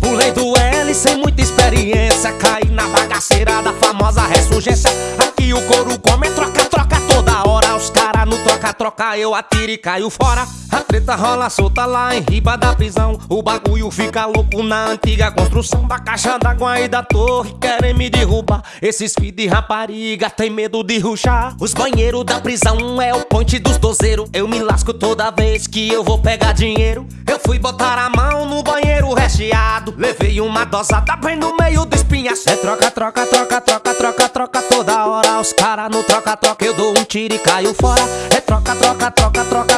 Pulei do L sem muita experiência Caí na bagaceira da famosa ressurgência. Aqui o couro come, troca, troca toda hora. Os cara no troca, troca, eu atiro e caio fora A treta rola solta lá em riba da prisão. O bagulho fica louco na antiga construção Da caixa d'água e da torre. Querem me derrubar. Esses filhos de rapariga tem medo de ruxar. Os banheiros da prisão é o ponte dos dozeiros. Eu me lasco toda vez que eu vou pegar dinheiro. Eu fui botar a mão no banheiro recheado. Levei uma dosada bem no meio do espinhaço. É troca, troca, troca, troca, troca, troca Toda hora. Os cara no troca, troca Eu dou um tiro e caio fora. É troca, troca, troca, troca,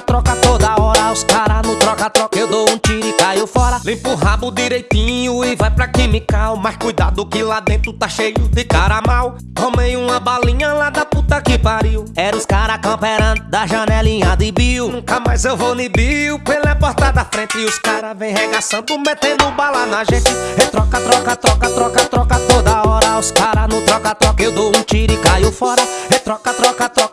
Limpa o rabo direitinho e vai pra química Mas cuidado que lá dentro tá cheio de cara mal. Tomei uma balinha lá da puta que pariu. Era os cara camperando da janelinha de Bill. Nunca mais eu vou ni Bill. Pela porta da frente E os cara vem regaçando, metendo bala na gente. E troca, troca, troca, troca, troca Toda hora. Os cara no troca, troca Eu dou um tiro e caio fora. E troca, troca, troca, troca,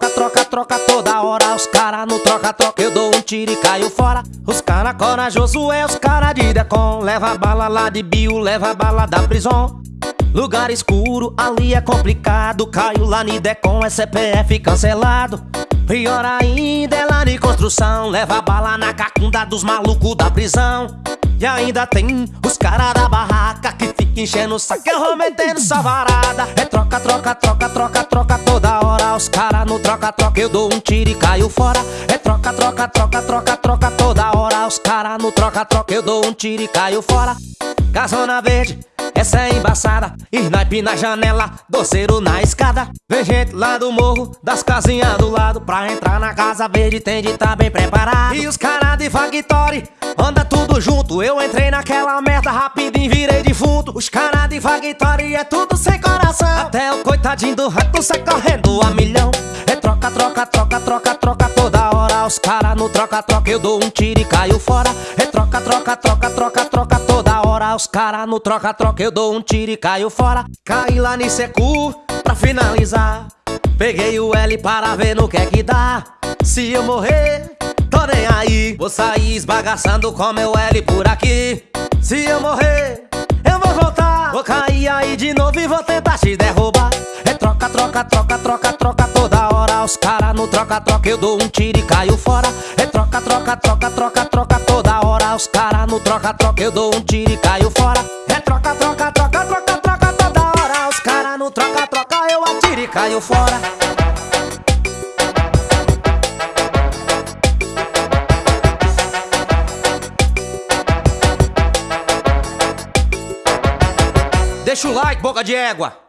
corajoso é os cara de Decon Leva bala lá de Bill, leva bala da prisão Lugar escuro, ali é complicado Caiu lá ni Decon, é CPF cancelado. Pior ainda é lá de construção Leva bala na cacunda dos malucos da prisão. E ainda tem os caras da barraca Que fica enchendo o saco Eu vou essa varada. É troca, troca, troca, troca, troca Toda hora. Os caras no troca, troca Eu dou um tiro e caio fora. É troca, troca, troca, troca, troca caras no troca, troca Eu dou um tiro e caio fora. Casona verde essa é embaçada. Snipe na janela, doceiro na escada. Vem gente lá do morro, das casinhas do lado. Pra entrar na casa verde tem de tá bem preparado. E os caras de Factory, anda tudo junto. Eu entrei naquela merda rapidinho, virei defunto. Os caras de Factory é tudo sem coração. Até o coitadinho do rato sai correndo a milhão. É troca, troca, troca, troca, troca Toda os caras no troca, troca Eu dou um tiro e caio fora É troca, troca, troca, troca, troca Toda hora os caras no troca, troca Eu dou um tiro e caio fora Caí lá no secu pra finalizar Peguei o L para ver no que é que dá Se eu morrer, tô nem aí Vou sair esbagaçando com meu L por aqui Se eu morrer, eu vou voltar Vou cair aí de novo e vou tentar te derrubar É troca, troca, troca, troca, troca os caras no troca, troca Eu dou um tiro e caio fora É troca, troca, troca, troca, troca Toda hora os caras no troca, troca Eu dou um tiro e caio fora É troca, troca, troca, troca, troca Toda hora os caras no troca, troca Eu atiro e caio fora Deixa o like, boca de égua.